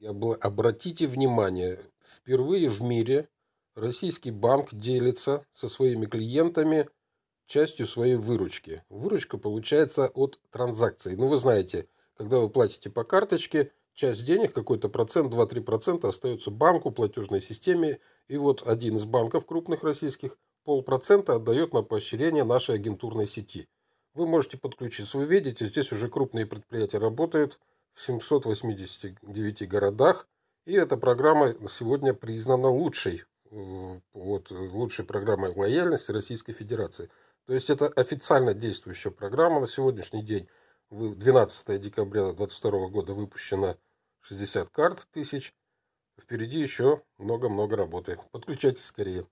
Обратите внимание, впервые в мире российский банк делится со своими клиентами частью своей выручки. Выручка получается от транзакций. Ну, вы знаете, когда вы платите по карточке, часть денег, какой-то процент, 2-3% остается банку, платежной системе. И вот один из банков крупных российских полпроцента отдает на поощрение нашей агентурной сети. Вы можете подключиться. Вы видите, здесь уже крупные предприятия работают – 789 городах. И эта программа сегодня признана лучшей, вот, лучшей программой лояльности Российской Федерации. То есть это официально действующая программа на сегодняшний день. 12 декабря 2022 года выпущено 60 карт тысяч. Впереди еще много-много работы. Подключайтесь скорее.